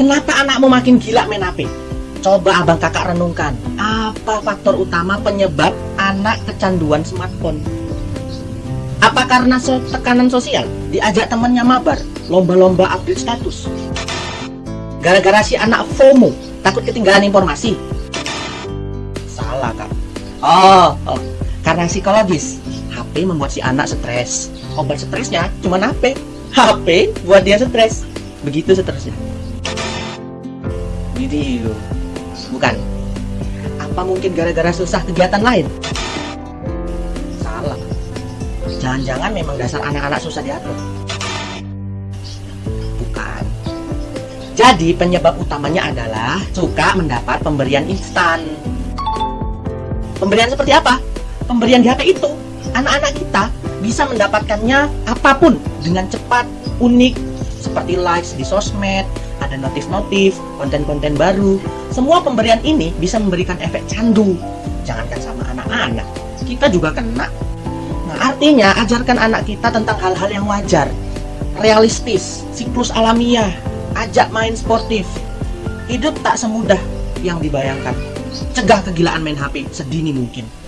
Kenapa anakmu makin gila main HP? Coba abang kakak renungkan, apa faktor utama penyebab anak kecanduan smartphone? Apa karena so tekanan sosial? Diajak temannya mabar, lomba-lomba update status? Gara-gara si anak FOMO, takut ketinggalan informasi? Salah kak. Oh, oh, karena psikologis. HP membuat si anak stres. Obat stresnya cuma HP. HP buat dia stres. Begitu seterusnya. Video. Bukan. Apa mungkin gara-gara susah kegiatan lain? Salah. Jangan-jangan memang dasar anak-anak susah diatur. Bukan. Jadi penyebab utamanya adalah suka mendapat pemberian instan. Pemberian seperti apa? Pemberian di HP itu. Anak-anak kita bisa mendapatkannya apa pun dengan cepat, unik, seperti likes di sosmed, ada notif-notif, konten-konten baru. Semua pemberian ini bisa memberikan efek candu. Jangankan sama anak-anak, kita juga kena. Nah, artinya ajarkan anak kita tentang hal-hal yang wajar, realistis, siklus alamiah, ajak main sportif. Hidup tak semudah yang dibayangkan. Cegah kegilaan main HP sedini mungkin.